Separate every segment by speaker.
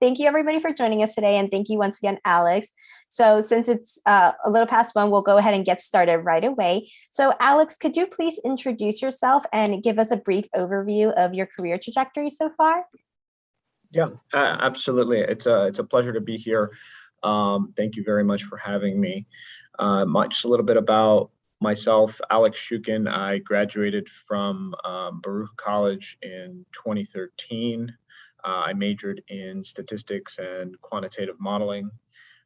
Speaker 1: thank you everybody for joining us today. And thank you once again, Alex. So since it's uh, a little past one, we'll go ahead and get started right away. So Alex, could you please introduce yourself and give us a brief overview of your career trajectory so far?
Speaker 2: Yeah, absolutely. It's a, it's a pleasure to be here. Um, thank you very much for having me. Uh, just a little bit about myself, Alex Shukin. I graduated from um, Baruch College in 2013. Uh, I majored in statistics and quantitative modeling.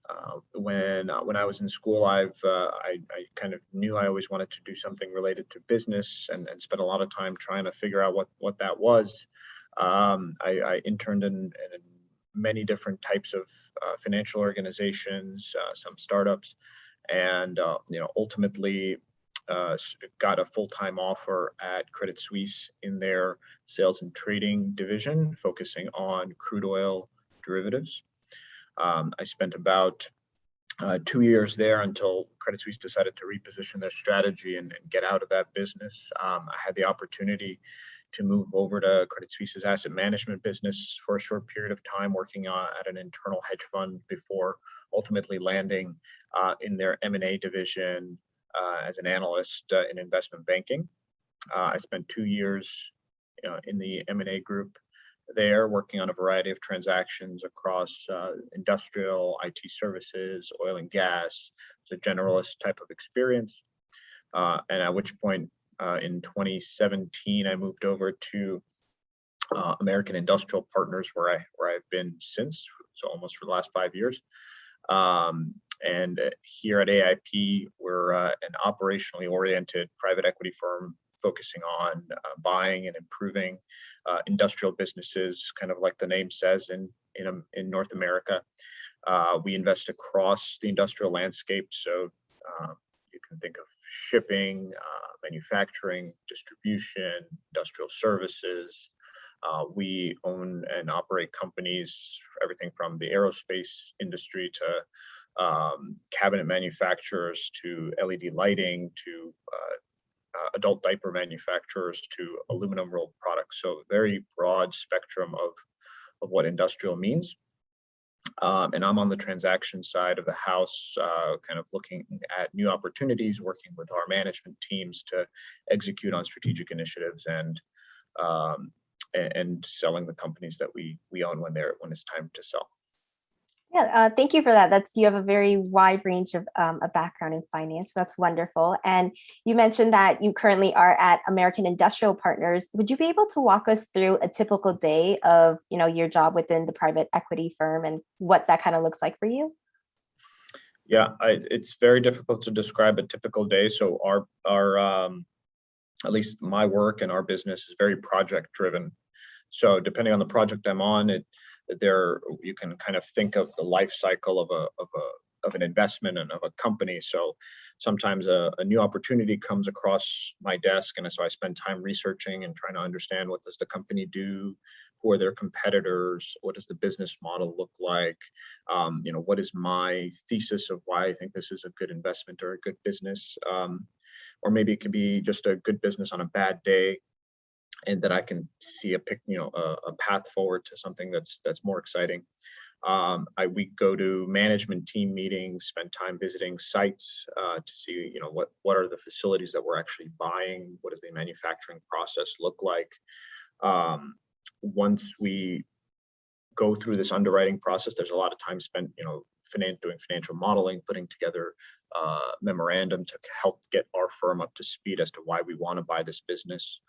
Speaker 2: Uh, when uh, when I was in school, I've uh, I, I, kind of knew I always wanted to do something related to business and, and spent a lot of time trying to figure out what what that was. Um, I, I, interned in, in, many different types of uh, financial organizations, uh, some startups, and you know ultimately uh, got a full-time offer at Credit Suisse in their sales and trading division, focusing on crude oil derivatives. Um, I spent about uh, two years there until Credit Suisse decided to reposition their strategy and, and get out of that business. Um, I had the opportunity to move over to Credit Suisse's asset management business for a short period of time, working uh, at an internal hedge fund before ultimately landing uh, in their M&A division as an analyst uh, in investment banking. Uh, I spent two years in the M&A group there working on a variety of transactions across uh, industrial, IT services, oil and gas. It's a generalist type of experience. Uh, and at which point uh, in 2017, I moved over to American Industrial Partners where, I, where I've been since, so almost for the last five years. Um, and here at AIP, we're uh, an operationally oriented private equity firm focusing on uh, buying and improving uh, industrial businesses, kind of like the name says in in, um, in North America. Uh, we invest across the industrial landscape, so uh, you can think of shipping, uh, manufacturing, distribution, industrial services. we own and operate companies, everything from the aerospace industry to um, cabinet manufacturers to LED lighting to uh, uh, adult diaper manufacturers to aluminum rolled products. So very broad spectrum of, of what industrial means. Um, and I'm on the transaction side of the house, uh, kind of looking at new opportunities, working with our management teams to execute on strategic initiatives and um, and selling the companies that we we own when they're when it's time to sell.
Speaker 1: Yeah, uh, thank you for that. That's you have a very wide range of um, a background in finance. That's wonderful. And you mentioned that you currently are at American Industrial Partners. Would you be able to walk us through a typical day of you know your job within the private equity firm and what that kind of looks like for you?
Speaker 2: Yeah, I, it's very difficult to describe a typical day. So our our um, at least my work and our business is very project driven. So depending on the project I'm on, it there you can kind of think of the life cycle of a of a of an investment and of a company. So sometimes a, a, new opportunity comes across my desk, and so I spend time researching and trying to understand what does the company do, who are their competitors, what does the business model look like, um, you know, what is my thesis of why I think this is a good investment or a good business, um, or maybe it could be just a good business on a bad day and that I can see a pick, you know, a, a path forward to something that's that's more exciting. Um, I we go to management team meetings, spend time visiting sites uh, to see, you know, what what are the facilities that we're actually buying, what does the manufacturing process look like. Um, once we go through this underwriting process, there's a lot of time spent, you know, finan doing financial modeling, putting together uh, memorandum to help get our firm up to speed as to why we want to buy this business.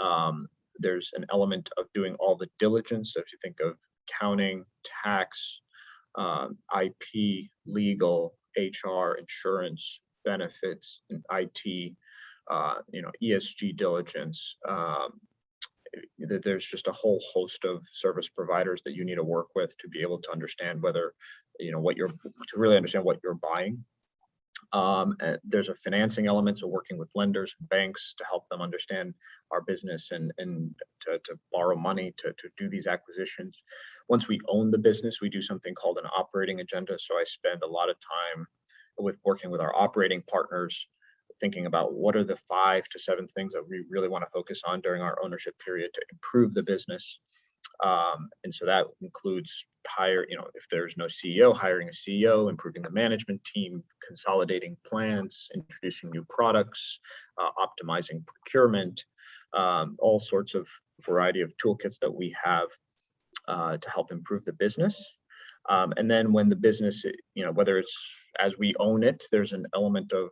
Speaker 2: Um, there's an element of doing all the diligence. So if you think of accounting, tax, um, IP, legal, HR, insurance, benefits, and IT, uh, you know, ESG diligence. Um, there's just a whole host of service providers that you need to work with to be able to understand whether, you know, what you're to really understand what you're buying um, there's a financing element, so working with lenders and banks to help them understand our business and, and to, to borrow money to, to do these acquisitions. Once we own the business, we do something called an operating agenda. So I spend a lot of time with working with our operating partners, thinking about what are the five to seven things that we really want to focus on during our ownership period to improve the business. Um, and so that includes hire, you know, if there's no CEO, hiring a CEO, improving the management team, consolidating plans, introducing new products, uh, optimizing procurement, um, all sorts of variety of toolkits that we have uh, to help improve the business. Um, and then when the business, you know, whether it's as we own it, there's an element of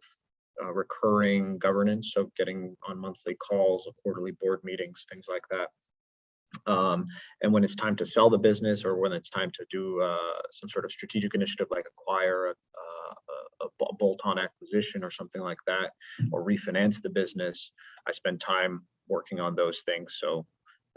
Speaker 2: uh, recurring governance, so getting on monthly calls, quarterly board meetings, things like that. Um, and when it's time to sell the business or when it's time to do uh, some sort of strategic initiative like acquire a, a, a bolt-on acquisition or something like that, or refinance the business, I spend time working on those things. So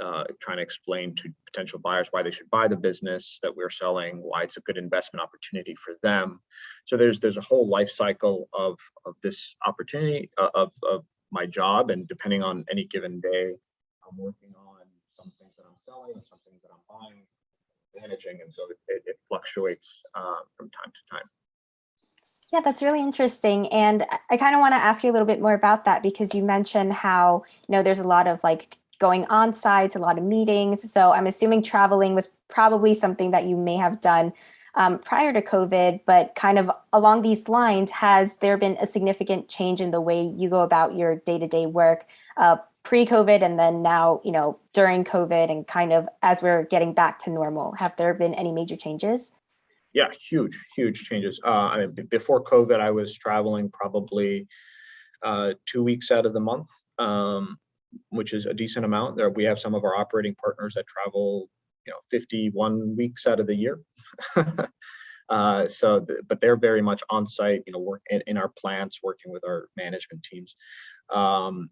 Speaker 2: uh, trying to explain to potential buyers why they should buy the business that we're selling, why it's a good investment opportunity for them. So there's there's a whole life cycle of of this opportunity uh, of of my job, and depending on any given day, I'm working on some things that I'm selling and some things that I'm buying, managing, and so it, it fluctuates uh, from time to time.
Speaker 1: Yeah, that's really interesting. And I kind of want to ask you a little bit more about that because you mentioned how, you know, there's a lot of like going on sites, a lot of meetings. So I'm assuming traveling was probably something that you may have done um, prior to COVID, but kind of along these lines, has there been a significant change in the way you go about your day-to-day -day work uh, pre-COVID and then now, you know, during COVID and kind of as we're getting back to normal? Have there been any major changes?
Speaker 2: Yeah, huge, huge changes. Uh, I mean, before COVID, I was traveling probably uh, two weeks out of the month. Um, which is a decent amount. There we have some of our operating partners that travel, you know, 51 weeks out of the year. uh, so, but they're very much on site, you know, work in, in our plants, working with our management teams. Um,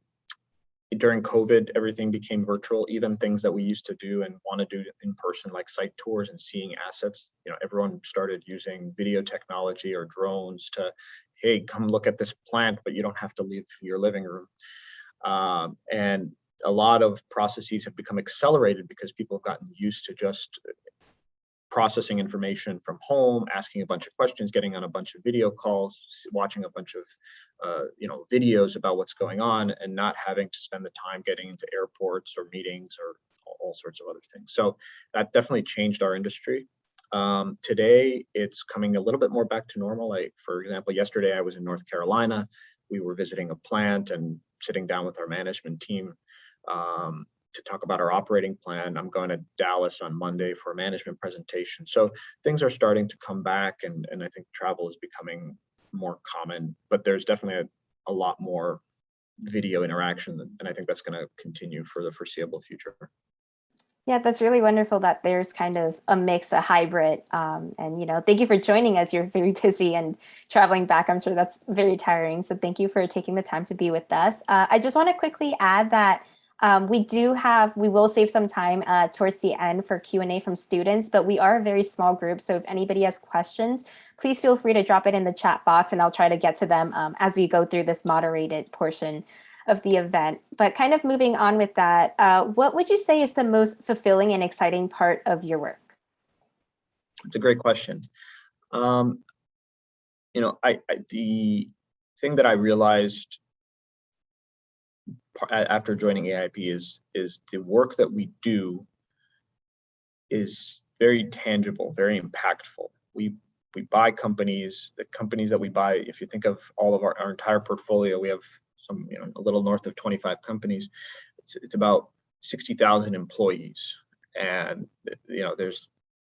Speaker 2: during COVID, everything became virtual, even things that we used to do and want to do in person, like site tours and seeing assets. You know, everyone started using video technology or drones to, hey, come look at this plant, but you don't have to leave your living room. Um, and a lot of processes have become accelerated because people have gotten used to just processing information from home, asking a bunch of questions, getting on a bunch of video calls, watching a bunch of uh, you know videos about what's going on, and not having to spend the time getting into airports or meetings or all sorts of other things. So that definitely changed our industry. Um, today, it's coming a little bit more back to normal. Like for example, yesterday I was in North Carolina. We were visiting a plant and sitting down with our management team um, to talk about our operating plan. I'm going to Dallas on Monday for a management presentation. So things are starting to come back and, and I think travel is becoming more common, but there's definitely a, a lot more video interaction and I think that's going to continue for the foreseeable future.
Speaker 1: Yeah, that's really wonderful that there's kind of a mix, a hybrid. Um, and, you know, thank you for joining us. You're very busy and traveling back. I'm sure that's very tiring. So thank you for taking the time to be with us. Uh, I just want to quickly add that um, we do have, we will save some time uh, towards the end for Q&A from students, but we are a very small group. So if anybody has questions, please feel free to drop it in the chat box and I'll try to get to them um, as we go through this moderated portion of the event. But kind of moving on with that, uh, what would you say is the most fulfilling and exciting part of your work?
Speaker 2: It's a great question. Um, you know, I, I, the thing that I realized after joining AIP is is the work that we do is very tangible, very impactful. We we buy companies, the companies that we buy, if you think of all of our, our entire portfolio, we have some, you know, a little north of 25 companies. It's, it's about 60,000 employees. And, you know, there's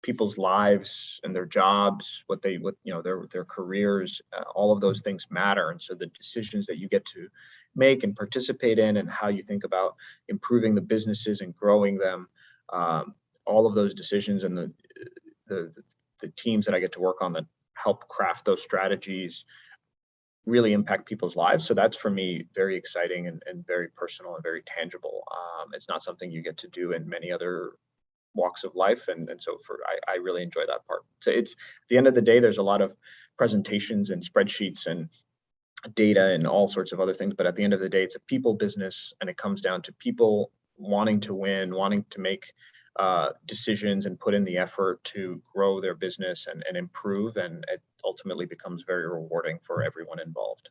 Speaker 2: people's lives and their jobs, what they, what, you know, their, their careers, uh, all of those things matter. And so the decisions that you get to make and participate in and how you think about improving the businesses and growing them, um, all of those decisions and the, the, the teams that I get to work on that help craft those strategies really impact people's lives. So that's for me very exciting and, and very personal and very tangible. Um, it's not something you get to do in many other walks of life. And, and so for I, I really enjoy that part. So it's at the end of the day, there's a lot of presentations and spreadsheets and data and all sorts of other things. But at the end of the day, it's a people business and it comes down to people wanting to win, wanting to make uh, decisions and put in the effort to grow their business and, and improve. And it ultimately becomes very rewarding for everyone involved.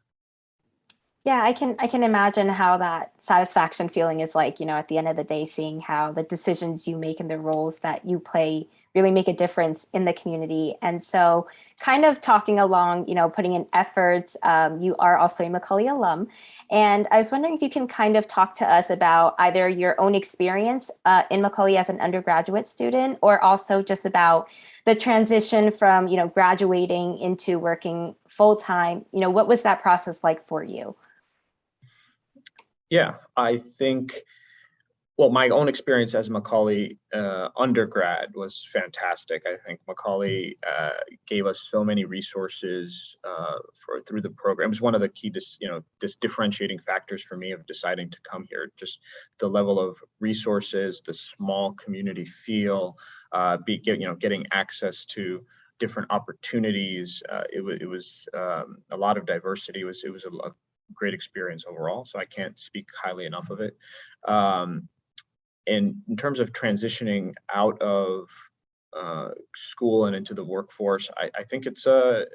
Speaker 1: Yeah, I can I can imagine how that satisfaction feeling is like, you know, at the end of the day, seeing how the decisions you make and the roles that you play really make a difference in the community. And so kind of talking along, you know, putting in efforts, um, you are also a Macaulay alum. And I was wondering if you can kind of talk to us about either your own experience uh, in Macaulay as an undergraduate student, or also just about the transition from, you know, graduating into working full time. You know, what was that process like for you?
Speaker 2: Yeah, I think, well, my own experience as Macaulay uh, undergrad was fantastic. I think Macaulay uh, gave us so many resources uh, for through the program. It was one of the key, dis, you know, dis differentiating factors for me of deciding to come here. Just the level of resources, the small community feel, uh, be you know, getting access to different opportunities. Uh, it, it was um, a lot of diversity. It was it was a, a great experience overall. So I can't speak highly enough of it. Um, and in terms of transitioning out of uh, school and into the workforce, I, I think it's a,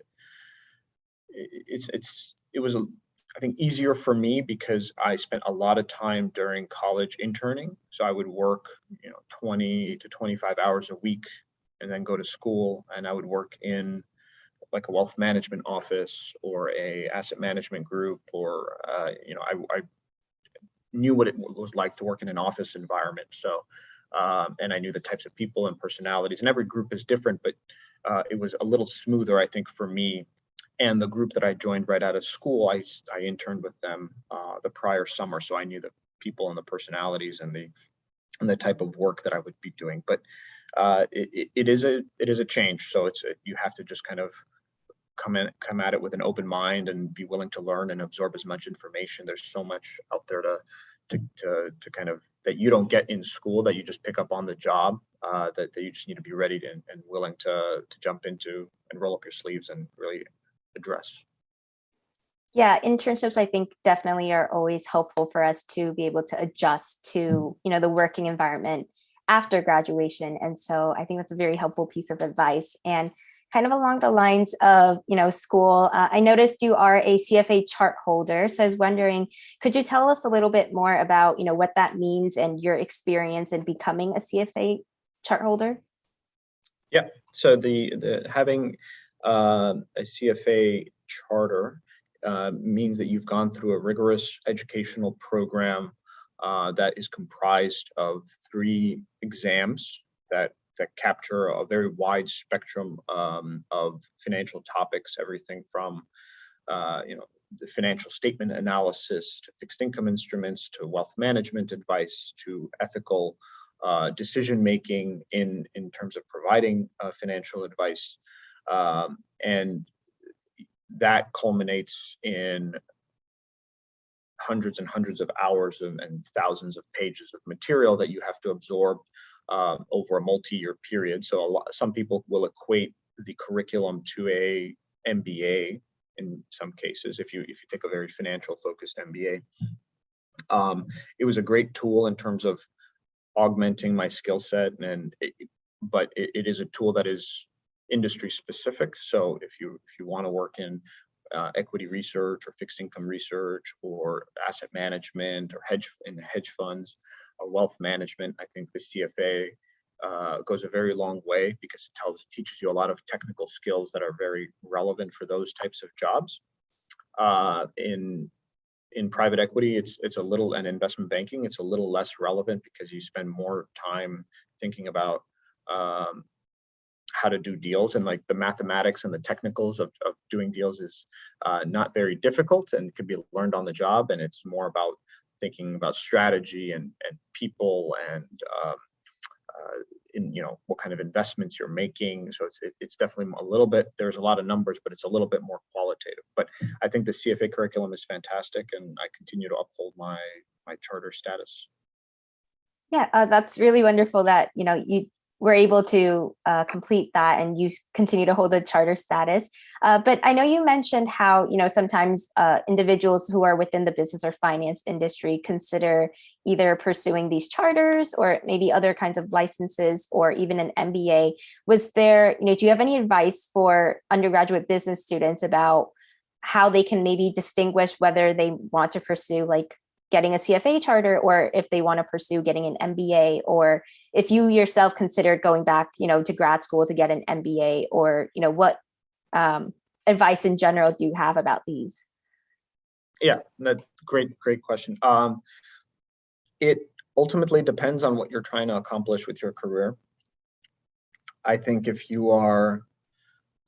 Speaker 2: it's, it's, it was, a, I think easier for me because I spent a lot of time during college interning. So I would work, you know, 20 to 25 hours a week and then go to school and I would work in like a wealth management office or a asset management group or uh, you know I, I, knew what it was like to work in an office environment. So um, and I knew the types of people and personalities and every group is different but uh, it was a little smoother I think for me. And the group that I joined right out of school I, I interned with them uh, the prior summer so I knew the people and the personalities and the and the type of work that I would be doing. But uh, it, it is a it is a change so it's you have to just kind of come in come at it with an open mind and be willing to learn and absorb as much information. There's so much out there to to to, to kind of that you don't get in school that you just pick up on the job uh, that, that you just need to be ready to, and willing to to jump into and roll up your sleeves and really address.
Speaker 1: Yeah internships i think definitely are always helpful for us to be able to adjust to you know the working environment after graduation. And so i think that's a very helpful piece of advice. And kind of along the lines of, you know, school, uh, I noticed you are a CFA chart holder. So I was wondering, could you tell us a little bit more about, you know, what that means and your experience in becoming a CFA chart holder?
Speaker 2: Yeah, so the, the having uh, a CFA charter uh, means that you've gone through a rigorous educational program uh, that is comprised of three exams that that capture a very wide spectrum um, of financial topics, everything from uh, you know the financial statement analysis to fixed income instruments to wealth management advice to ethical uh, decision making in in terms of providing uh, financial advice, um, and that culminates in hundreds and hundreds of hours and, and thousands of pages of material that you have to absorb um, over a multi-year period. So a lot, some people will equate the curriculum to a MBA in some cases, if you if you take a very financial focused MBA. Um, it was a great tool in terms of augmenting my skill set and it, but it, it is a tool that is industry specific. So if you if you want to work in uh, equity research or fixed income research or asset management or hedge in hedge funds, wealth management, I think the CFA uh, goes a very long way because it tells teaches you a lot of technical skills that are very relevant for those types of jobs. Uh, in in private equity, it's it's a little and investment banking, it's a little less relevant because you spend more time thinking about um, how to do deals and like the mathematics and the technicals of, of doing deals is uh, not very difficult and can be learned on the job and it's more about thinking about strategy and, and people and um, uh, in you know what kind of investments you're making. So it's it, it's definitely a little bit. There's a lot of numbers, but it's a little bit more qualitative. But I think the CFA curriculum is fantastic, and I continue to uphold my my charter status.
Speaker 1: Yeah, uh, that's really wonderful that you know you were able to uh, complete that and you continue to hold the charter status. Uh, but I know you mentioned how, you know, sometimes uh, individuals who are within the business or finance industry consider either pursuing these charters or maybe other kinds of licenses or even an MBA. Was there, you know, do you have any advice for undergraduate business students about how they can maybe distinguish whether they want to pursue like getting a CFA charter or if they want to pursue getting an MBA or if you yourself considered going back, you know, to grad school to get an MBA or, you know, what um, advice in general do you have about these?
Speaker 2: Yeah, that great, great question. Um, it ultimately depends on what you're trying to accomplish with your career. I think if you are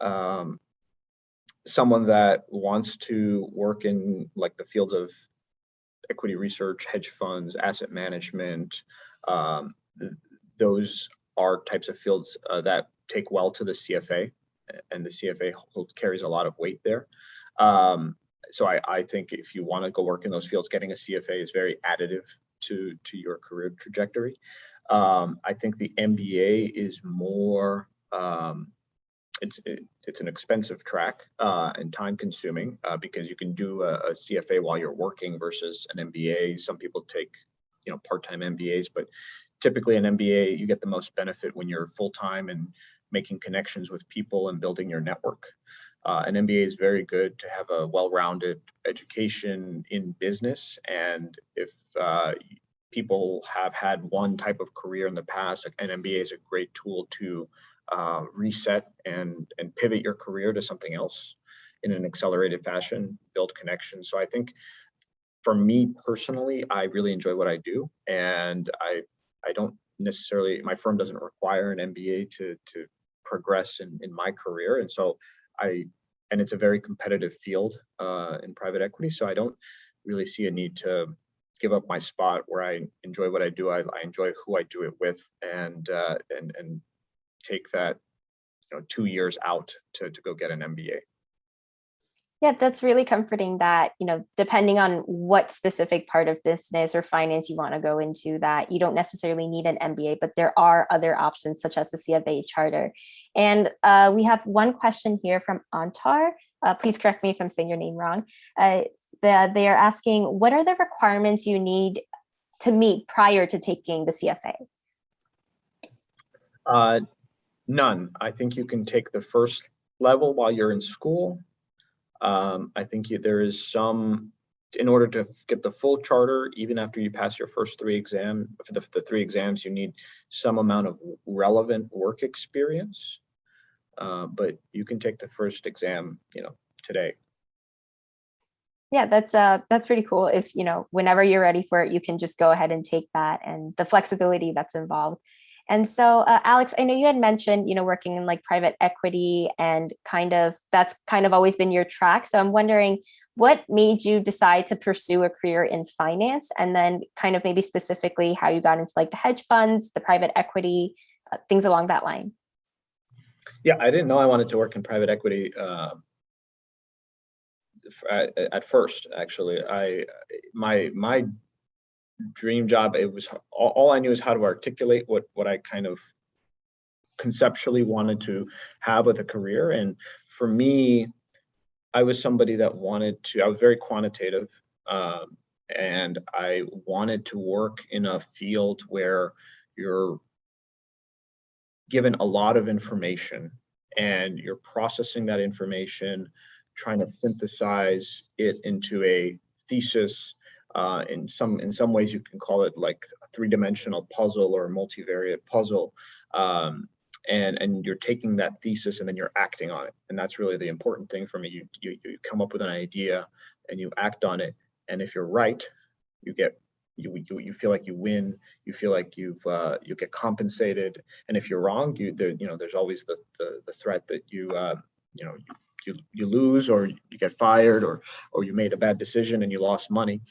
Speaker 2: um, someone that wants to work in like the fields of equity research, hedge funds, asset management, um, th those are types of fields uh, that take well to the CFA and the CFA carries a lot of weight there. Um, so I, I think if you want to go work in those fields, getting a CFA is very additive to, to your career trajectory. Um, I think the MBA is more, um, it's it, it's an expensive track uh, and time consuming uh, because you can do a, a, CFA while you're working versus an MBA. Some people take you know part-time MBAs, but typically an MBA you get the most benefit when you're full-time and making connections with people and building your network. Uh, an MBA is very good to have a well-rounded education in business. And if uh, people have had one type of career in the past, an MBA is a great tool to uh, reset and, and pivot your career to something else in an accelerated fashion, build connections. So I think for me personally, I really enjoy what I do. And I, I don't necessarily, my firm doesn't require an MBA to, to progress in, in my career. And so I, and it's a very competitive field uh, in private equity. So I don't really see a need to give up my spot where I enjoy what I do. I, I enjoy who I do it with and, uh, and, and take that, you know, two years out to, to go get an MBA.
Speaker 1: Yeah, that's really comforting that, you know, depending on what specific part of business or finance you want to go into that you don't necessarily need an MBA, but there are other options such as the CFA charter. And uh, we have one question here from Antar. Uh, please correct me if I'm saying your name wrong. Uh, the, they are asking, what are the requirements you need to meet prior to taking the CFA?
Speaker 2: None. I think you can take the first level while you're in school um, I think you, there is some, in order to get the full charter, even after you pass your first three exam, for the, the three exams, you need some amount of relevant work experience. Uh, but you can take the first exam, you know, today.
Speaker 1: Yeah, that's uh that's pretty cool. If you know, whenever you're ready for it, you can just go ahead and take that and the flexibility that's involved and so, uh, Alex, I know you had mentioned, you know, working in like private equity and kind of that's kind of always been your track. So I'm wondering what made you decide to pursue a career in finance and then kind of maybe specifically how you got into like the hedge funds, the private equity, uh, things along that line.
Speaker 2: Yeah, I didn't know I wanted to work in private equity uh, at, at first, actually. I my my dream job. It was all, all I knew is how to articulate what what I kind of conceptually wanted to have with a career. And for me, I was somebody that wanted to. I was very quantitative, um, and I wanted to work in a field where you're given a lot of information and you're processing that information, trying to synthesize it into a thesis uh, in some in some ways, you can call it like a three-dimensional puzzle or a multivariate puzzle. Um, and and you're taking that thesis and then you're acting on it. And that's really the important thing for me. You, you, you come up with an idea and you act on it. And if you're right, you get you you, you feel like you win. You feel like you've uh, you get compensated. And if you're wrong, you there you know there's always the the, the threat that you uh, you know you, you you lose or you get fired or or you made a bad decision and you lost money.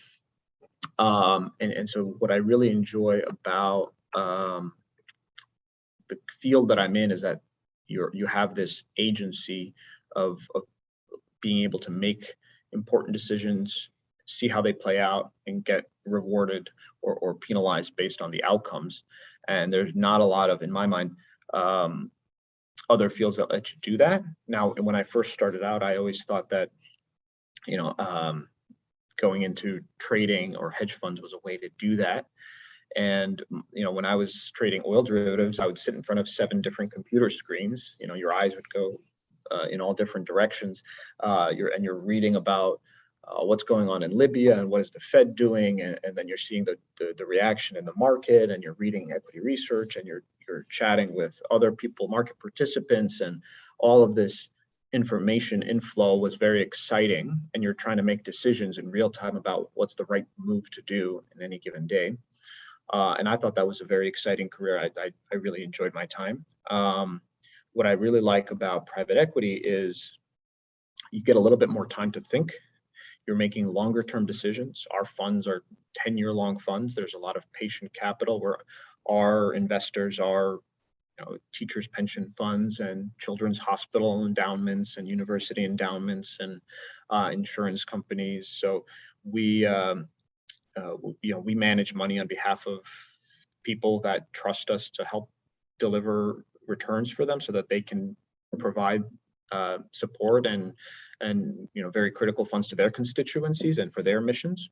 Speaker 2: Um, and, and so what I really enjoy about um, the field that I'm in is that you're, you have this agency of, of being able to make important decisions, see how they play out and get rewarded or, or penalized based on the outcomes. And there's not a lot of, in my mind, um, other fields that let you do that. Now, when I first started out, I always thought that, you know, um, going into trading or hedge funds was a way to do that. And you know, when I was trading oil derivatives, I would sit in front of seven different computer screens. You know, your eyes would go uh, in all different directions. Uh, you're and you're reading about uh, what's going on in Libya and what is the Fed doing, and, and then you're seeing the, the, the reaction in the market, and you're reading equity research, and you're you're chatting with other people, market participants, and all of this information inflow was very exciting. And you're trying to make decisions in real time about what's the right move to do in any given day. Uh, and I thought that was a very exciting career. I, I, I really enjoyed my time. Um, what I really like about private equity is you get a little bit more time to think. You're making longer term decisions. Our funds are 10 year long funds. There's a lot of patient capital where our investors are know, teachers pension funds and children's hospital endowments and university endowments and uh, insurance companies. So we, um, uh, you know, we manage money on behalf of people that trust us to help deliver returns for them so that they can provide uh, support and and you know very critical funds to their constituencies and for their missions.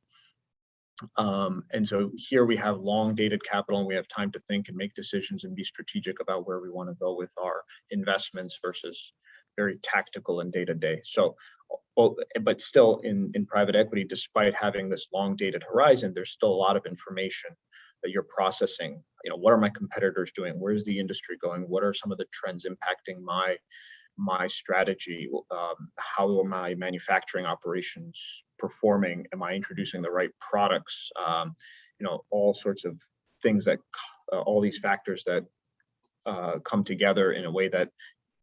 Speaker 2: Um, and so here we have long dated capital and we have time to think and make decisions and be strategic about where we want to go with our investments versus very tactical and day to day. So, but still in, in private equity, despite having this long dated horizon, there's still a lot of information that you're processing. You know, what are my competitors doing? Where's the industry going? What are some of the trends impacting my my strategy? Um, how are my manufacturing operations performing? Am I introducing the right products? Um, you know, all sorts of things that, uh, all these factors that uh, come together in a way that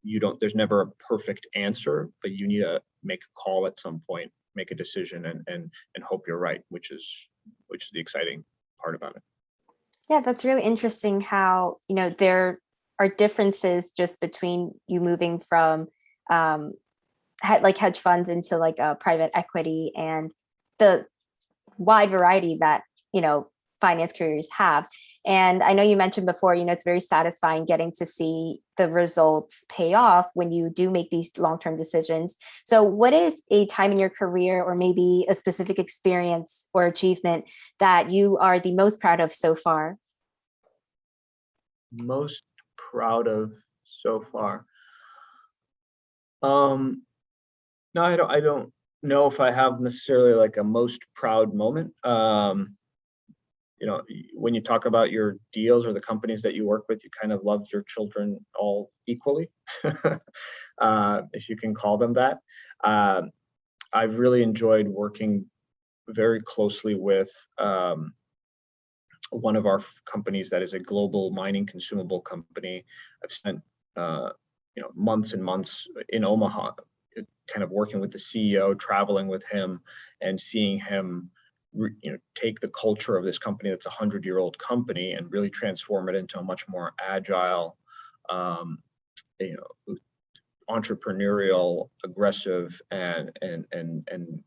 Speaker 2: you don't, there's never a perfect answer, but you need to make a call at some point, make a decision and, and, and hope you're right, which is, which is the exciting part about it.
Speaker 1: Yeah, that's really interesting how, you know, there are differences just between you moving from um, like hedge funds into like a private equity and the wide variety that, you know, finance careers have. And I know you mentioned before, you know, it's very satisfying getting to see the results pay off when you do make these long-term decisions. So what is a time in your career or maybe a specific experience or achievement that you are the most proud of so far?
Speaker 2: Most proud of so far? Um, no, I don't, I don't know if I have necessarily like a most proud moment. Um, you know, when you talk about your deals or the companies that you work with, you kind of love your children all equally, uh, if you can call them that. Uh, I've really enjoyed working very closely with um, one of our companies that is a global mining consumable company. I've spent uh, you know months and months in Omaha, kind of working with the CEO, traveling with him, and seeing him you know take the culture of this company that's a hundred year old company and really transform it into a much more agile, um, you know, entrepreneurial, aggressive, and and and and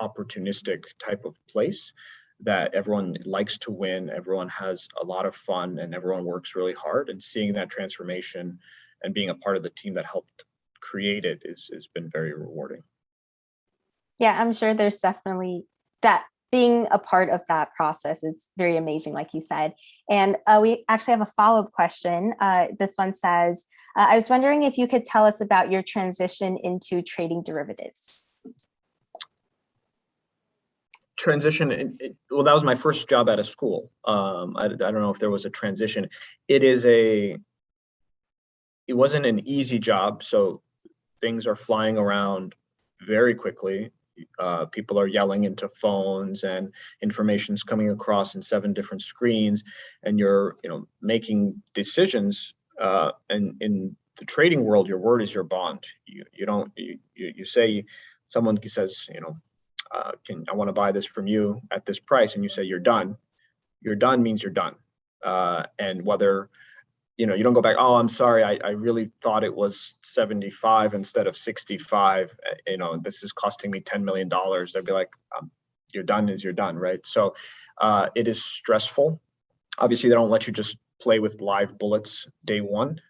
Speaker 2: opportunistic type of place that everyone likes to win, everyone has a lot of fun, and everyone works really hard. And seeing that transformation and being a part of the team that helped create it is has been very rewarding.
Speaker 1: Yeah, I'm sure there's definitely that being a part of that process is very amazing, like you said. And uh, we actually have a follow-up question. Uh, this one says, uh, I was wondering if you could tell us about your transition into trading derivatives
Speaker 2: transition it, well that was my first job at a school. Um I, I don't know if there was a transition. It is a it wasn't an easy job so things are flying around very quickly. Uh, people are yelling into phones and information's coming across in seven different screens and you're you know making decisions uh, and in the trading world your word is your bond. You you don't you, you say someone says you know uh, can I want to buy this from you at this price, and you say you're done. You're done means you're done. Uh, and whether you know you don't go back. Oh, I'm sorry. I, I really thought it was 75 instead of 65. Uh, you know, this is costing me 10 million dollars. They'd be like, um, you're done is you're done, right? So uh, it is stressful. Obviously, they don't let you just play with live bullets day one.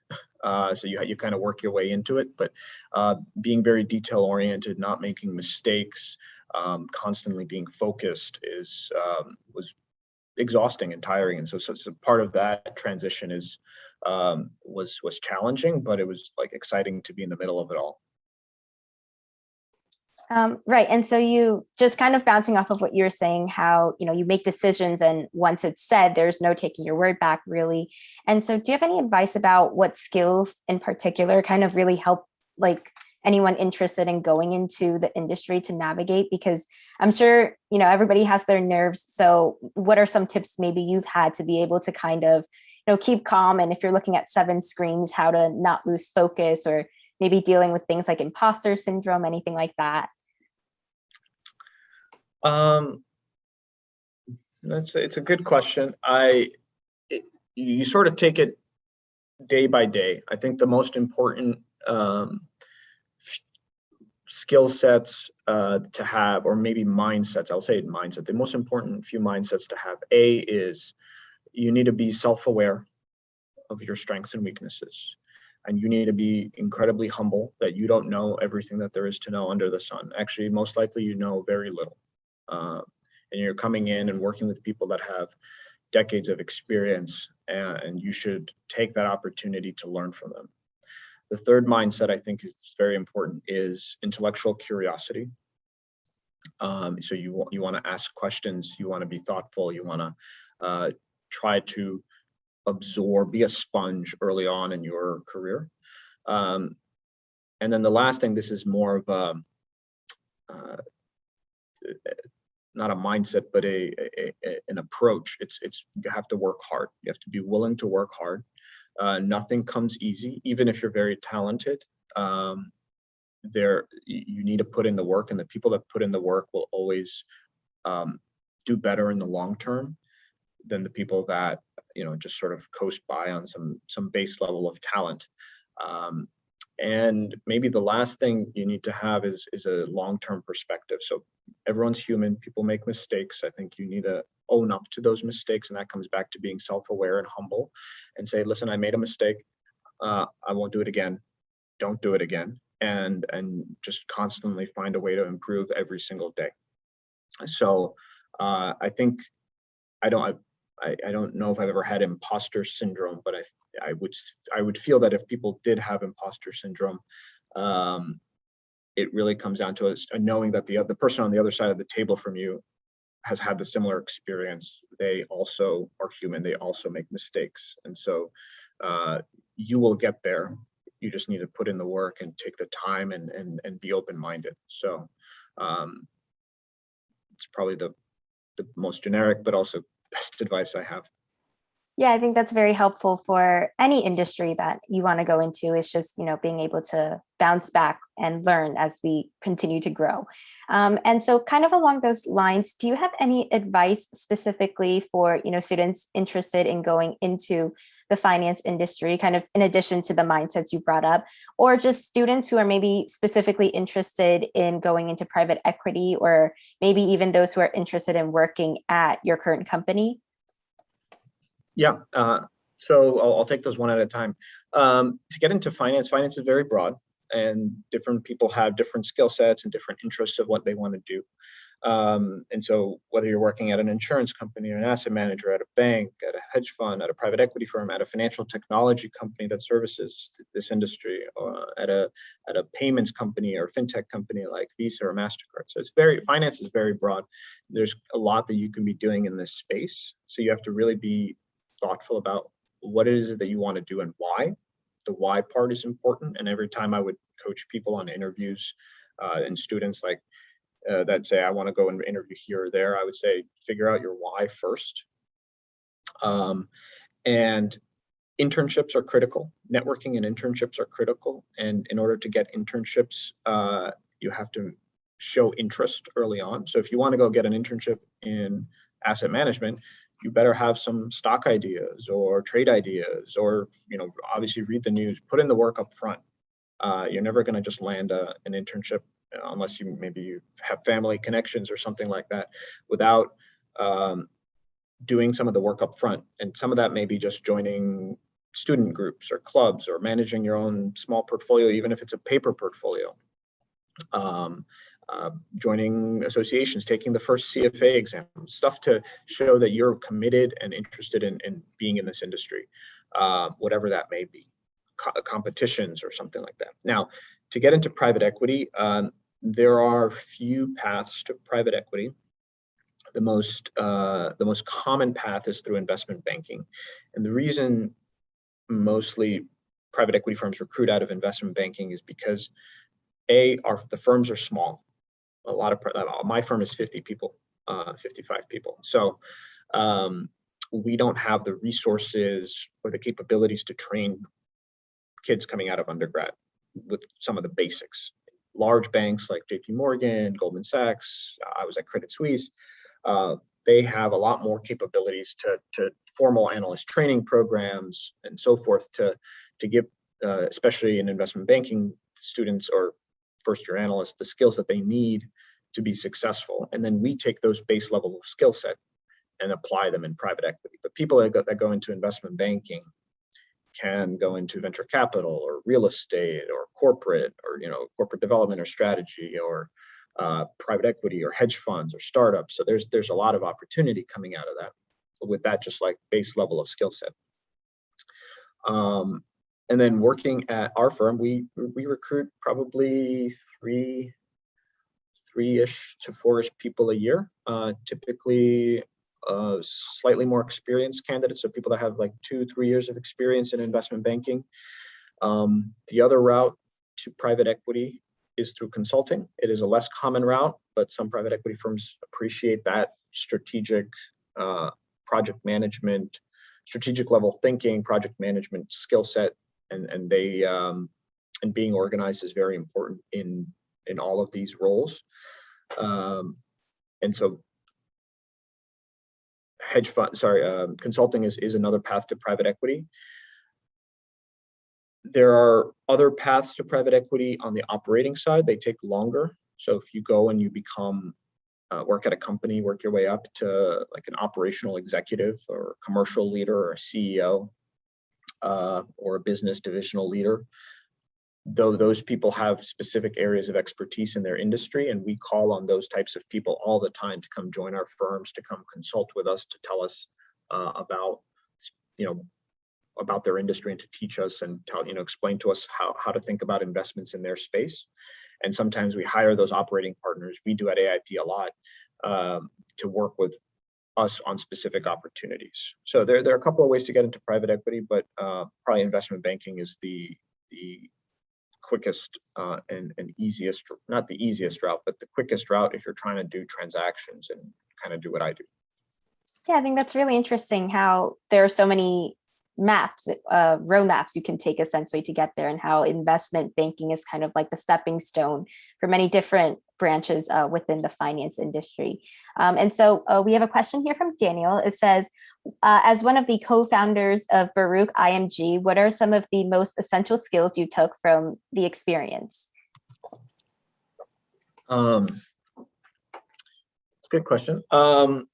Speaker 2: Uh, so you you kind of work your way into it, but uh, being very detail oriented, not making mistakes, um, constantly being focused is um, was exhausting and tiring. And so, so, so, part of that transition is um, was was challenging, but it was like exciting to be in the middle of it all.
Speaker 1: Um, right. And so you just kind of bouncing off of what you're saying, how, you know, you make decisions and once it's said, there's no taking your word back really. And so do you have any advice about what skills in particular kind of really help like anyone interested in going into the industry to navigate? Because I'm sure, you know, everybody has their nerves. So what are some tips maybe you've had to be able to kind of, you know, keep calm? And if you're looking at seven screens, how to not lose focus or maybe dealing with things like imposter syndrome, anything like that?
Speaker 2: Um, that's it's a good question. I it, you sort of take it day by day. I think the most important um, skill sets uh, to have, or maybe mindsets. I'll say mindset. The most important few mindsets to have. A is you need to be self-aware of your strengths and weaknesses and you need to be incredibly humble that you don't know everything that there is to know under the sun. Actually, most likely you know very little. Uh, and you're coming in and working with people that have decades of experience and you should take that opportunity to learn from them. The third mindset I think is very important is intellectual curiosity. Um, so you, you want to ask questions, you want to be thoughtful, you want to uh, try to absorb, be a sponge early on in your career. Um, and then the last thing, this is more of a, uh, not a mindset, but a, a, a, an approach. It's it's you have to work hard. You have to be willing to work hard. Uh, nothing comes easy, even if you're very talented. Um, there, you need to put in the work, and the people that put in the work will always um, do better in the long term than the people that you know just sort of coast by on some some base level of talent. Um, and maybe the last thing you need to have is is a long-term perspective. So everyone's human, people make mistakes. I think you need to own up to those mistakes, and that comes back to being self-aware and humble, and say, listen, I made a mistake. Uh, I won't do it again. Don't do it again, and and just constantly find a way to improve every single day. So uh, I think I don't I, I don't know if I've ever had imposter syndrome, but I I would I would feel that if people did have imposter syndrome, um, it really comes down to us knowing that the the person on the other side of the table from you has had the similar experience. They also are human. They also make mistakes, and so uh, you will get there. You just need to put in the work and take the time and and and be open minded. So um, it's probably the the most generic, but also best advice I have.
Speaker 1: Yeah, I think that's very helpful for any industry that you want to go into. It's just, you know, being able to bounce back and learn as we continue to grow. Um, and so kind of along those lines, do you have any advice specifically for, you know, students interested in going into the finance industry, kind of in addition to the mindsets you brought up, or just students who are maybe specifically interested in going into private equity, or maybe even those who are interested in working at your current company?
Speaker 2: Yeah, uh, so I'll, I'll, take those one at a time. Um, to get into finance, finance is very broad and different people have different skill sets and different interests of what they want to do. Um, and so whether you're working at an insurance company or an asset manager, at a bank, at a hedge fund, at a private equity firm, at a financial technology company that services this industry, or at a at a payments company or fintech company like Visa or Mastercard. So it's very finance is very broad. There's a lot that you can be doing in this space. So you have to really be thoughtful about what it is that you want to do and why. The why part is important. And every time I would coach people on interviews uh, and students like uh, that say, I want to go and interview here or there, I would say, figure out your why first. Um, and internships are critical. Networking and internships are critical. And in order to get internships, uh, you have to show interest early on. So if you want to go get an internship in asset management, you better have some stock ideas or trade ideas, or you know, obviously read the news, put in the work up front. Uh, you're never going to just land a, an internship uh, unless you maybe you have family connections or something like that without um, doing some of the work up front. And some of that may be just joining student groups or clubs or managing your own small portfolio, even if it's a paper portfolio. Um, uh, joining associations, taking the first CFA exam, stuff to show that you're committed and interested in, in being in this industry, uh, whatever that may be, Co competitions or something like that. Now, to get into private equity, um, there are few paths to private equity. The most uh, the most common path is through investment banking, and the reason mostly private equity firms recruit out of investment banking is because a our the firms are small. A lot of uh, my firm is 50 people, uh, 55 people. So um, we don't have the resources or the capabilities to train kids coming out of undergrad with some of the basics. Large banks like JP Morgan, Goldman Sachs, I was at Credit Suisse, uh, they have a lot more capabilities to, to formal analyst training programs and so forth to, to give, uh, especially in investment banking students or first year analysts, the skills that they need to be successful. And then we take those base level of skill set and apply them in private equity. But people that go, that go into investment banking can go into venture capital or real estate or corporate or you know corporate development or strategy or uh, private equity or hedge funds or startups. So there's there's a lot of opportunity coming out of that. With that, just like base level of skill set. Um, and then working at our firm, we we recruit probably three three-ish to four-ish people a year. Uh, typically, uh, slightly more experienced candidates, so people that have like two, three years of experience in investment banking. Um, the other route to private equity is through consulting. It is a less common route, but some private equity firms appreciate that strategic uh, project management, strategic level thinking, project management skill set, and and they um, and being organized is very important in in all of these roles. Um, and so hedge fund, sorry, um, consulting is, is another path to private equity. There are other paths to private equity on the operating side. They take longer. So if you go and you become, uh, work at a company, work your way up to like an operational executive or commercial leader or CEO uh, or a business divisional leader, though those people have specific areas of expertise in their industry and we call on those types of people all the time to come join our firms to come consult with us to tell us uh, about you know about their industry and to teach us and tell you know explain to us how, how to think about investments in their space. And sometimes we hire those operating partners. We do at aip a lot um, to work with us on specific opportunities so there, there are a couple of ways to get into private equity but uh, probably investment banking is the the quickest uh, and, and easiest, not the easiest route, but the quickest route if you're trying to do transactions and kind of do what I do.
Speaker 1: Yeah, I think that's really interesting how there are so many maps, uh, road maps you can take essentially to get there and how investment banking is kind of like the stepping stone for many different branches uh, within the finance industry. Um, and so uh, we have a question here from Daniel. It says, uh, as one of the co-founders of Baruch IMG, what are some of the most essential skills you took from the experience?
Speaker 2: Um, good question. Um,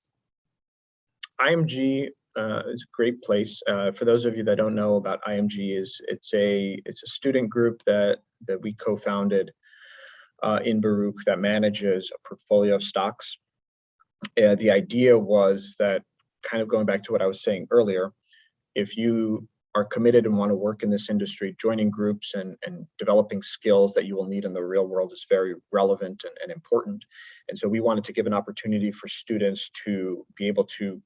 Speaker 2: IMG uh, is a great place. Uh, for those of you that don't know about IMG, is it's a it's a student group that that we co-founded uh, in Baruch that manages a portfolio of stocks. Uh, the idea was that kind of going back to what I was saying earlier, if you are committed and want to work in this industry, joining groups and, and developing skills that you will need in the real world is very relevant and, and important. And so we wanted to give an opportunity for students to be able to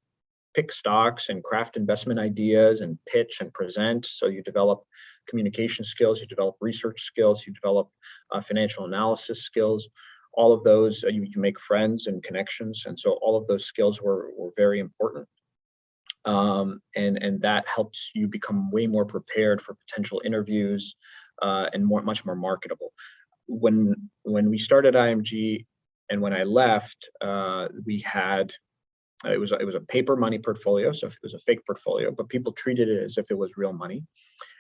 Speaker 2: pick stocks and craft investment ideas and pitch and present. So you develop communication skills, you develop research skills, you develop uh, financial analysis skills. All of those, uh, you, you make friends and connections. And so all of those skills were, were very important. Um, and, and that helps you become way more prepared for potential interviews uh, and more, much more marketable. When, when we started IMG and when I left, uh, we had it was it was a paper money portfolio, so it was a fake portfolio, but people treated it as if it was real money.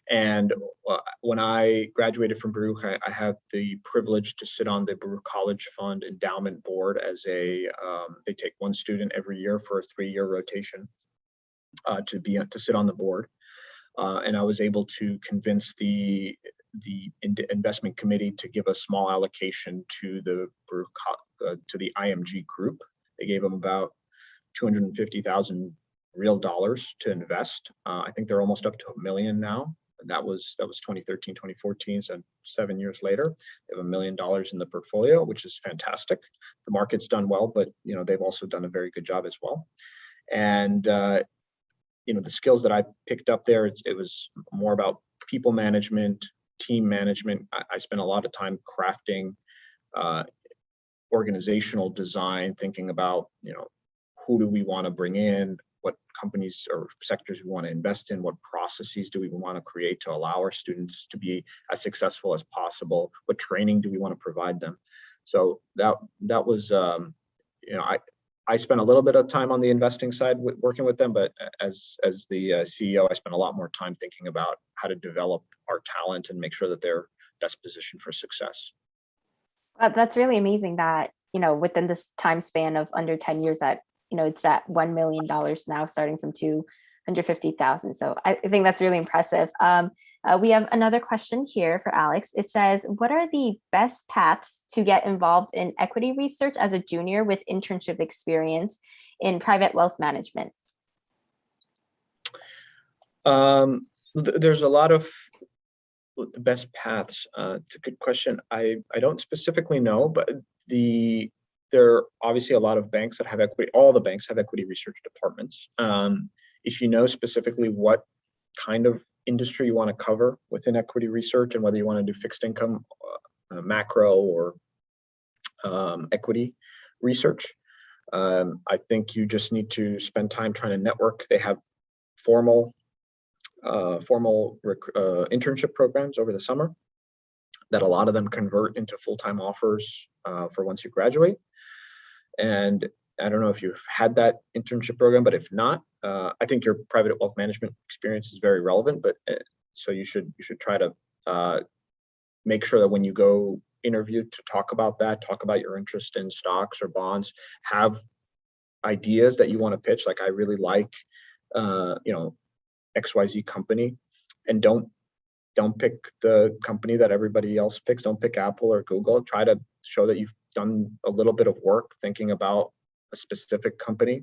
Speaker 2: And uh, when I graduated from Baruch, I, I, had the privilege to sit on the Baruch College Fund Endowment Board as a. Um, they take one student every year for a three-year rotation uh, to be to sit on the board, uh, and I was able to convince the the investment committee to give a small allocation to the Baruch, uh, to the IMG group. They gave them about 250,000 real dollars to invest. Uh, I think they're almost up to a million now. that was that was 2013, 2014. So seven years later, they have a million dollars in the portfolio, which is fantastic. The market's done well, but you know they've also done a very good job as well. And uh, you know the skills that I picked up there, it was more about people management, team management. I, I spent a lot of time crafting uh, organizational design, thinking about you know who do we want to bring in, what companies or sectors we want to invest in, what processes do we want to create to allow our students to be as successful as possible, what training do we want to provide them. So that that was, um, you know, I I spent a little bit of time on the investing side working with them, but as as the uh, CEO, I spent a lot more time thinking about how to develop our talent and make sure that they're best positioned for success.
Speaker 1: Uh, That's really amazing that, you know, within this time span of under 10 years that, you know, it's at $1 million now starting from 250,000. So I think that's really impressive. Um, uh, we have another question here for Alex. It says, what are the best paths to get involved in equity research as a junior with internship experience in private wealth management?
Speaker 2: Um, th- there's a lot of the best paths. Uh, it's a good question. I I don't specifically know, but the there are obviously a lot of banks that have equity. All the banks have equity research departments. Um, if you know specifically what kind of industry you want to cover within equity research and whether you want to do fixed income, uh, uh, macro, or um, equity research, um, I think you just need to spend time trying to network. They have formal uh, formal uh, internship programs over the summer that a lot of them convert into full-time offers uh, for once you graduate. And I don't know if you've had that internship program, but if not, uh, I think your private wealth management experience is very relevant. But uh, so you should you should try to uh, make sure that when you go interview to talk about that, talk about your interest in stocks or bonds, have ideas that you want to pitch. Like I really like, uh, you know, XYZ company and don't don't pick the company that everybody else picks. Don't pick Apple or Google. Try to show that you've done a little bit of work thinking about a specific company.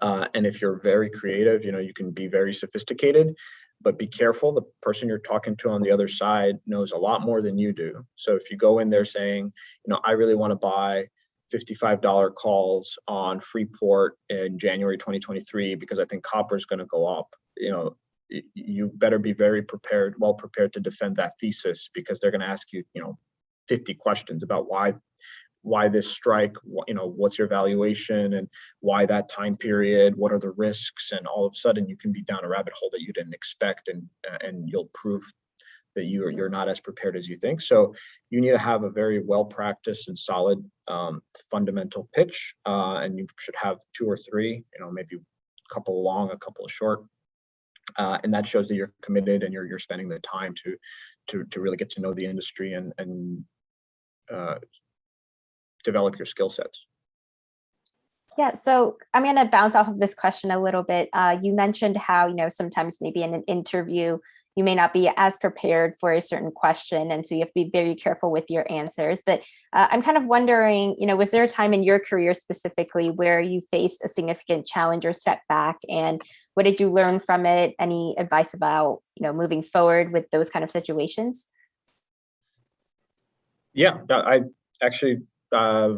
Speaker 2: Uh, and if you're very creative, you know, you can be very sophisticated, but be careful. The person you're talking to on the other side knows a lot more than you do. So if you go in there saying, you know, I really want to buy $55 calls on Freeport in January 2023 because I think copper is going to go up. You know, you better be very prepared, well prepared to defend that thesis because they're going to ask you, you know, 50 questions about why why this strike, you know, what's your valuation and why that time period, what are the risks, and all of a sudden you can be down a rabbit hole that you didn't expect, and and you'll prove that you're you're not as prepared as you think. So you need to have a very well practiced and solid um, fundamental pitch, uh, and you should have two or three, you know, maybe a couple long, a couple short, uh, and that shows that you're committed and you're you're spending the time to to to really get to know the industry and and uh, develop your skill sets.
Speaker 1: Yeah, so I'm going to bounce off of this question a little bit. Uh, you mentioned how, you know, sometimes maybe in an interview, you may not be as prepared for a certain question. And so you have to be very careful with your answers. But uh, I'm kind of wondering, you know, was there a time in your career specifically where you faced a significant challenge or setback? And what did you learn from it? Any advice about, you know, moving forward with those kind of situations?
Speaker 2: Yeah, I actually uh,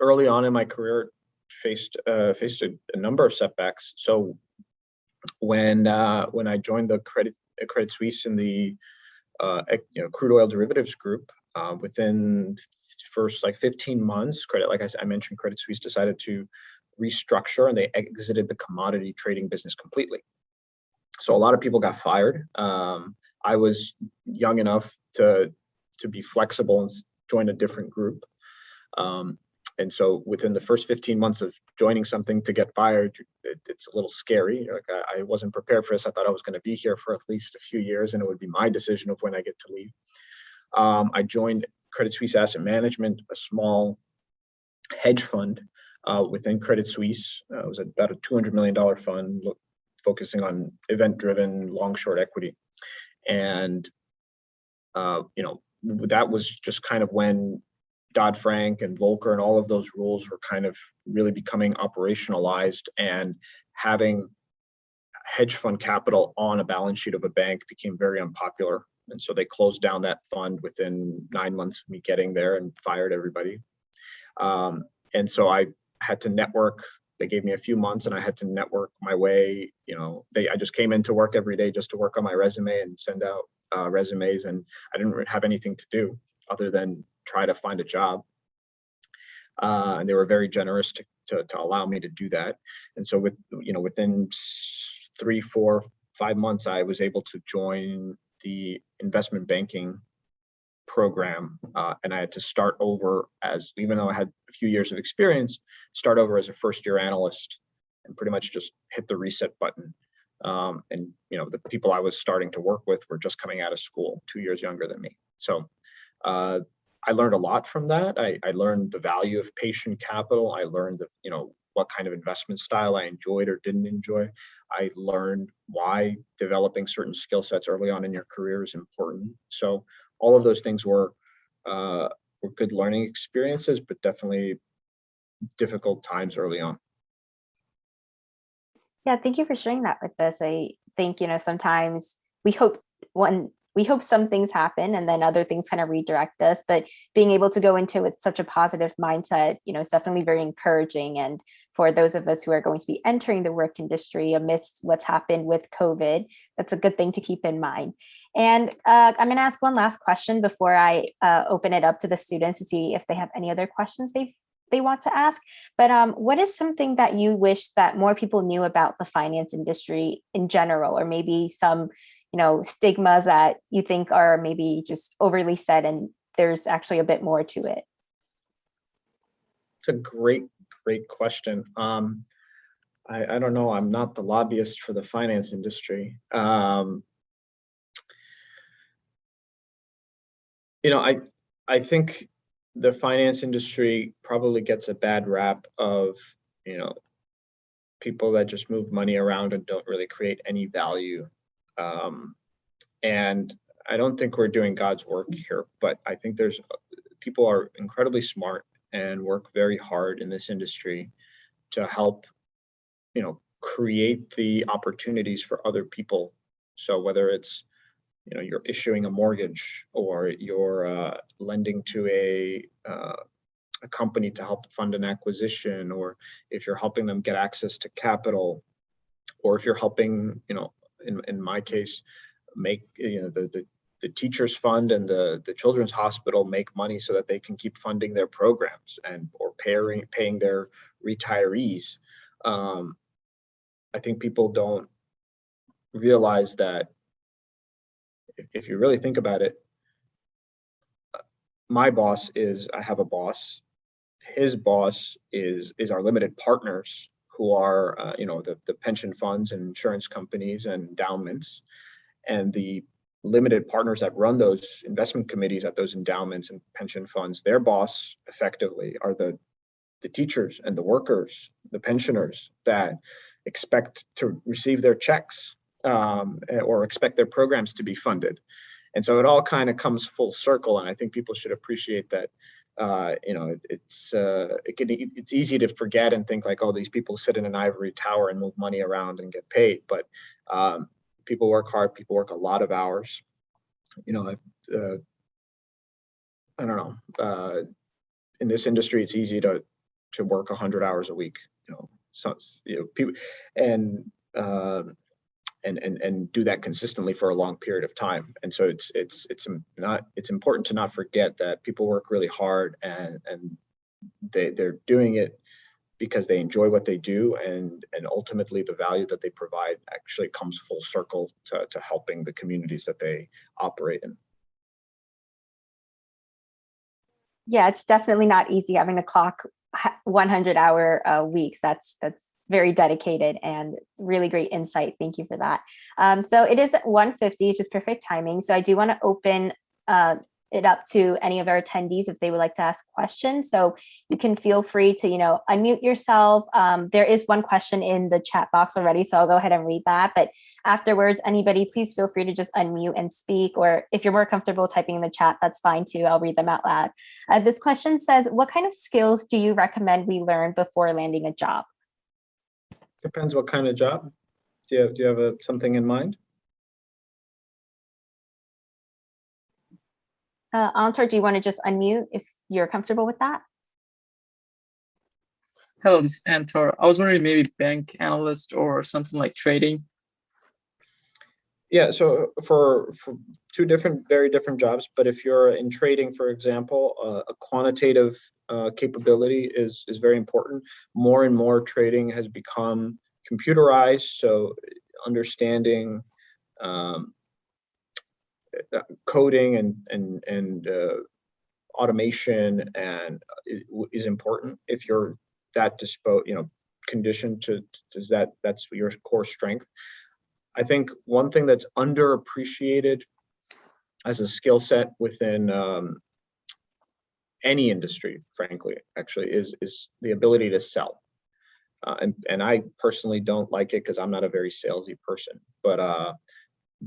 Speaker 2: early on in my career faced uh, faced a, a number of setbacks. So when uh, when I joined the Credit Credit Suisse in the uh, you know, crude oil derivatives group, uh, within first like 15 months, credit like I, I mentioned, Credit Suisse decided to restructure and they exited the commodity trading business completely. So a lot of people got fired. Um, I was young enough to to be flexible and join a different group. Um, and so within the first 15 months of joining something to get fired, it, it's a little scary. Like I, I wasn't prepared for this. I thought I was going to be here for at least a few years and it would be my decision of when I get to leave. Um, I joined Credit Suisse Asset Management, a small hedge fund uh, within Credit Suisse. Uh, it was about a $200 million fund look, focusing on event-driven long-short equity. And, uh, you know, that was just kind of when Dodd Frank and Volcker and all of those rules were kind of really becoming operationalized and having hedge fund capital on a balance sheet of a bank became very unpopular. And so they closed down that fund within nine months of me getting there and fired everybody. Um, and so I had to network. They gave me a few months and I had to network my way. You know, they I just came into work every day just to work on my resume and send out uh, resumes. And I didn't have anything to do other than try to find a job. Uh, and they were very generous to, to, to allow me to do that. And so with, you know, within three, four, five months, I was able to join the investment banking program. Uh, and I had to start over as, even though I had a few years of experience, start over as a first year analyst and pretty much just hit the reset button. Um, and, you know, the people I was starting to work with were just coming out of school, two years younger than me. So uh, I learned a lot from that. I, I learned the value of patient capital. I learned the, you know, what kind of investment style I enjoyed or didn't enjoy. I learned why developing certain skill sets early on in your career is important. So all of those things were uh, were good learning experiences, but definitely difficult times early on.
Speaker 1: Yeah, thank you for sharing that with us. I think, you know, sometimes we hope one, we hope some things happen and then other things kind of redirect us, but being able to go into it with such a positive mindset, you know, is definitely very encouraging. And for those of us who are going to be entering the work industry amidst what's happened with COVID, that's a good thing to keep in mind. And uh, I'm going to ask one last question before I uh, open it up to the students to see if they have any other questions they they want to ask. But um, what is something that you wish that more people knew about the finance industry in general, or maybe some, you know, stigmas that you think are maybe just overly said and there's actually a bit more to it?
Speaker 2: It's a great, great question. Um, I, I don't know. I'm not the lobbyist for the finance industry. Um, you know, I I think the finance industry probably gets a bad rap of you know people that just move money around and don't really create any value. Um, and I don't think we're doing God's work here, but I think there's people are incredibly smart and work very hard in this industry to help, you know, create the opportunities for other people. So whether it's, you know, you're issuing a mortgage or you're uh, lending to a uh, a company to help fund an acquisition, or if you're helping them get access to capital, or if you're helping, you know, in in my case, make you know the the the teachers fund and the the children's hospital make money so that they can keep funding their programs and or paying paying their retirees um, i think people don't realize that if, you really think about it my boss is i have a boss. His boss is is our limited partners who are uh, you know the, the pension funds and insurance companies and endowments. And the limited partners that run those investment committees at those endowments and pension funds, their boss effectively are the, the teachers and the workers, the pensioners that expect to receive their checks um, or expect their programs to be funded. And so it all kind of comes full circle. And I think people should appreciate that. Uh, you know, it, it's uh, it can, it's easy to forget and think like, oh, these people sit in an ivory tower and move money around and get paid. But um, people work hard people work a lot of hours you know uh, i don't know uh, in this industry it's easy to to work 100 hours a week you know so you know people and uh, and and and do that consistently for a long period of time and so it's it's it's not it's important to not forget that people work really hard and and they they're doing it because they enjoy what they do and and ultimately the value that they provide actually comes full circle to, to helping the communities that they operate in.
Speaker 1: Yeah, it's definitely not easy having to clock 100 hour uh, weeks. That's that's very dedicated and really great insight. Thank you for that. Um, so it is 150, which is perfect timing. So I do want to open uh, it up to any of our attendees if they would like to ask questions. So you can feel free to, you know, unmute yourself. Um, there is one question in the chat box already, so I'll go ahead and read that. But afterwards, anybody, please feel free to just unmute and speak. Or if you're more comfortable typing in the chat, that's fine too. I'll read them out loud. Uh, this question says, what kind of skills do you recommend we learn before landing a job?
Speaker 2: Depends what kind of job. Do you, do you have a, something in mind?
Speaker 1: Uh, Antar, do you want to just unmute if you're comfortable with that?
Speaker 3: Hello, this is Antor. I was wondering maybe bank analyst or something like trading.
Speaker 2: Yeah, so for, for two different, very different jobs, but if you're in trading, for example, uh, a quantitative uh, capability is, is very important. More and more trading has become computerized, so understanding um, uh, coding and, and, and uh, automation and i- is important. If you're that dispo, you know, conditioned to, does that, that's your core strength. I think one thing that's underappreciated as a skill set within um, any industry, frankly, actually, is is the ability to sell. Uh, and and I personally don't like it because I'm not a very salesy person. But uh,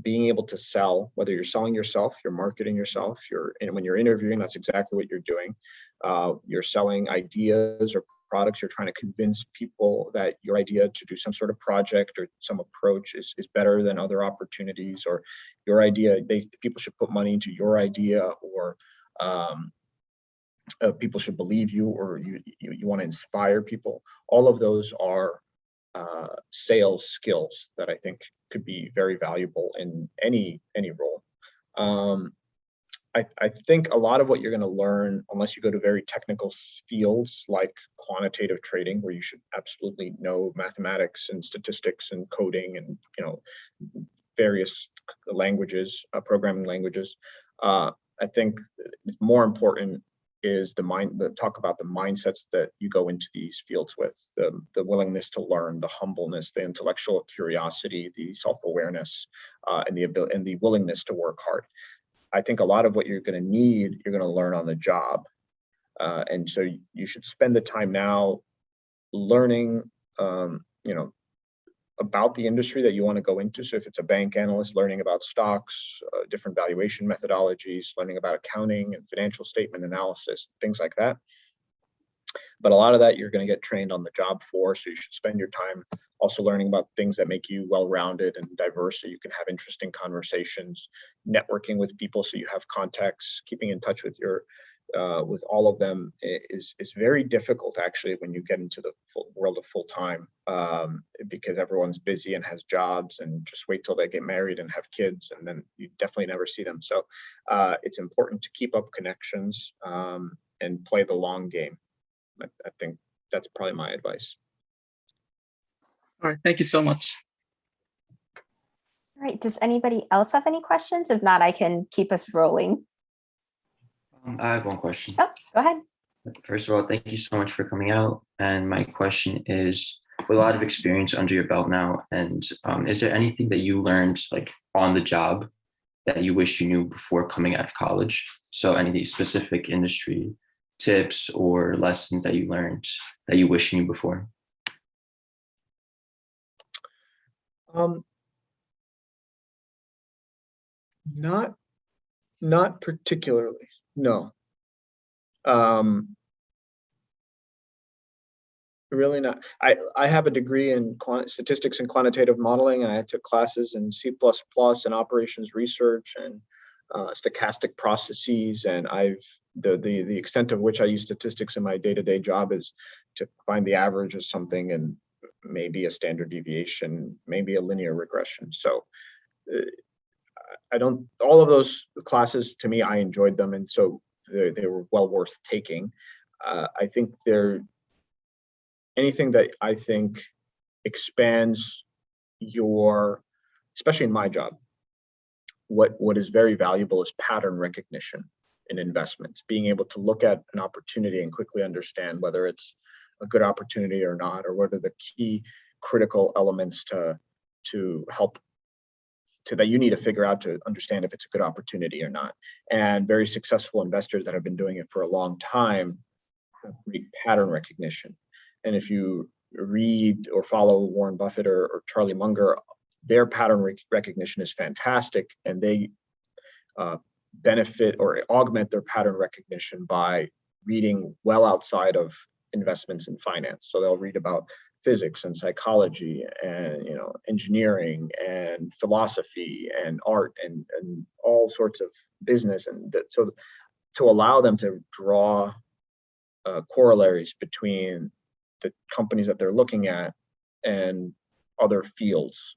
Speaker 2: being able to sell, whether you're selling yourself, you're marketing yourself, you're and when you're interviewing, that's exactly what you're doing. Uh, you're selling ideas or products you're trying to convince people that your idea to do some sort of project or some approach is, is better than other opportunities or your idea they people should put money into your idea or um, uh, people should believe you or you you, you want to inspire people. All of those are uh, sales skills that i think could be very valuable in any any role. Um, I, I think a lot of what you're going to learn, unless you go to very technical fields like quantitative trading, where you should absolutely know mathematics and statistics and coding and you know various languages, uh, programming languages. Uh, I think more important is the mind, the talk about the mindsets that you go into these fields with, the, the willingness to learn, the humbleness, the intellectual curiosity, the self-awareness, uh, and the ability and the willingness to work hard. I think a lot of what you're going to need, you're going to learn on the job. Uh, and so you should spend the time now learning, um, you know, about the industry that you want to go into. So if it's a bank analyst, learning about stocks, uh, different valuation methodologies, learning about accounting and financial statement analysis, things like that. But a lot of that you're going to get trained on the job for. So you should spend your time also learning about things that make you well-rounded and diverse so you can have interesting conversations, networking with people so you have contacts, keeping in touch with your uh, with all of them is is very difficult actually when you get into the full world of full time um, because everyone's busy and has jobs and just wait till they get married and have kids and then you definitely never see them. So uh, it's important to keep up connections um, and play the long game. I, I think that's probably my advice.
Speaker 3: All right, thank you so much.
Speaker 1: All right, does anybody else have any questions? If not, I can keep us rolling.
Speaker 4: Um, I have one question.
Speaker 1: Oh, go ahead.
Speaker 4: First of all, thank you so much for coming out. And my question is, with a lot of experience under your belt now, and um, is there anything that you learned like on the job that you wish you knew before coming out of college? So any specific industry tips or lessons that you learned that you wish you knew before?
Speaker 2: Um, not, not particularly, no. Um, really not. I, I have a degree in statistics and quantitative modeling, and I took classes in C++ and operations research and uh, stochastic processes. And I've, the, the, the extent of which I use statistics in my day-to-day job is to find the average of something and maybe a standard deviation, maybe a linear regression. So uh, I don't, all of those classes, to me, I enjoyed them. And so they, they were well worth taking. Uh, I think they're anything that I think expands your, especially in my job, what, what is very valuable is pattern recognition in investments, being able to look at an opportunity and quickly understand whether it's a good opportunity or not, or what are the key critical elements to to help to that you need to figure out to understand if it's a good opportunity or not. And very successful investors that have been doing it for a long time have great pattern recognition. And if you read or follow Warren Buffett or, or Charlie Munger, their pattern rec recognition is fantastic, and they uh, benefit or augment their pattern recognition by reading well outside of investments in finance. So they'll read about physics and psychology and you know engineering and philosophy and art and and all sorts of business and that so to allow them to draw uh, corollaries between the companies that they're looking at and other fields.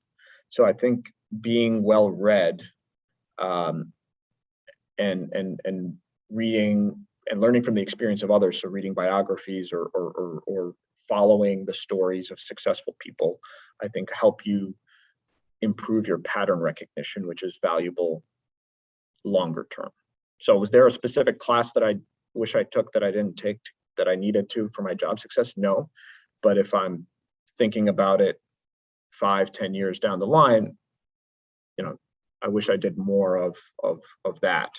Speaker 2: So I think being well read um, and and and reading and learning from the experience of others, so reading biographies or or or, or following the stories of successful people, I think help you improve your pattern recognition, which is valuable longer term. So was there a specific class that I wish I took that I didn't take that I needed to for my job success? No. But if I'm thinking about it five, ten years down the line, you know, I wish I did more of of of that,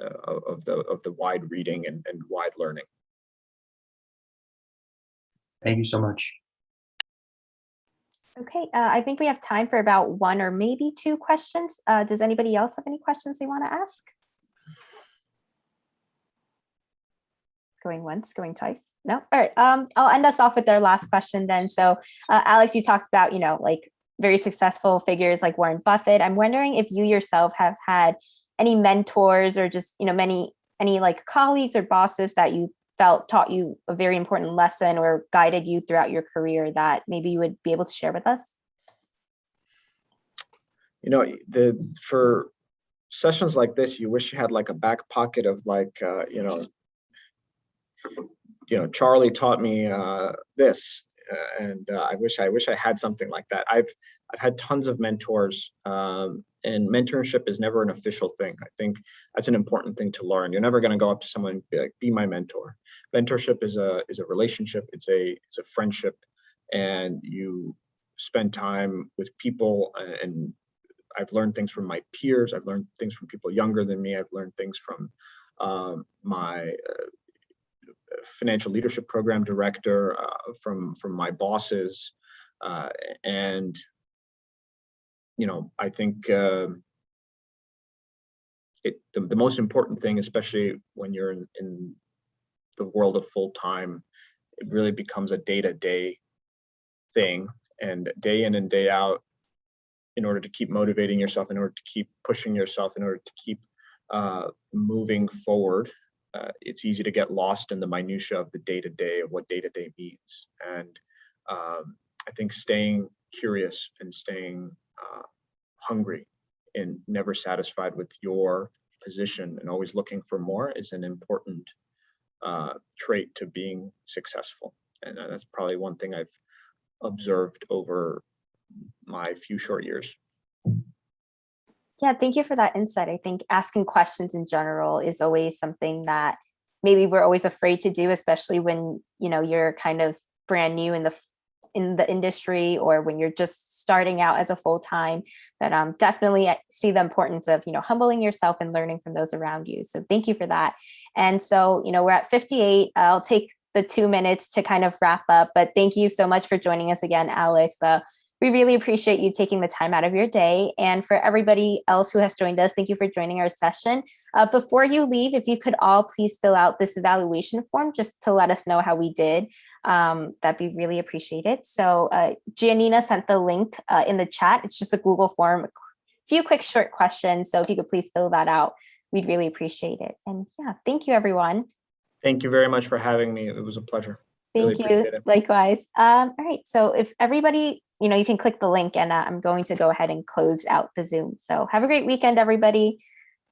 Speaker 2: uh, of of the of the wide reading and, and wide learning.
Speaker 4: Thank you so much.
Speaker 1: Okay, uh, I think we have time for about one or maybe two questions. Uh, does anybody else have any questions they want to ask? Going once, going twice? No? All right, um, I'll end us off with our last question then. So uh, Alex, you talked about, you know, like very successful figures like Warren Buffett. I'm wondering if you yourself have had any mentors or just, you know, many, any like colleagues or bosses that you felt taught you a very important lesson or guided you throughout your career that maybe you would be able to share with us?
Speaker 2: You know, the for sessions like this, you wish you had like a back pocket of like, uh, you know, you know, Charlie taught me uh, this, and uh, I wish I wish I had something like that. I've I've had tons of mentors, um, and mentorship is never an official thing. I think that's an important thing to learn. You're never going to go up to someone and be like, "Be my mentor." Mentorship is a is a relationship. It's a it's a friendship, and you spend time with people. uh, And I've learned things from my peers. I've learned things from people younger than me. I've learned things from um, my uh, financial leadership program director, uh, from from my bosses, uh, and you know, I think um it the, the most important thing, especially when you're in, in the world of full time, it really becomes a day to day thing, and day in and day out. In order to keep motivating yourself, in order to keep pushing yourself, in order to keep uh, moving forward, uh, it's easy to get lost in the minutia of the day to day of what day to day means. And um, I think staying curious and staying uh, hungry and never satisfied with your position and always looking for more is an important uh, trait to being successful. And uh, that's probably one thing I've observed over my few short years.
Speaker 1: Yeah, thank you for that insight. I think asking questions in general is always something that maybe we're always afraid to do, especially when, you know, you're kind of brand new in the in the industry or when you're just starting out as a full-time, but um, definitely see the importance of, you know, humbling yourself and learning from those around you. So thank you for that. And so, you know, we're at 58. I'll take the two minutes to kind of wrap up, but thank you so much for joining us again, Alex. Uh, we really appreciate you taking the time out of your day. And for everybody else who has joined us, thank you for joining our session. Uh, before you leave, if you could all please fill out this evaluation form just to let us know how we did, um, that'd be really appreciated. So uh, Giannina sent the link uh, in the chat. It's just a Google form, a few quick short questions. So if you could please fill that out, we'd really appreciate it. And yeah, thank you everyone.
Speaker 2: Thank you very much for having me. It was a pleasure. Really
Speaker 1: Thank you. Likewise. Um, all right. So if everybody, you know, you can click the link and uh, I'm going to go ahead and close out the Zoom. So have a great weekend, everybody.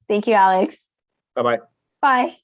Speaker 1: Thank you, Alex.
Speaker 2: Bye-bye.
Speaker 1: Bye.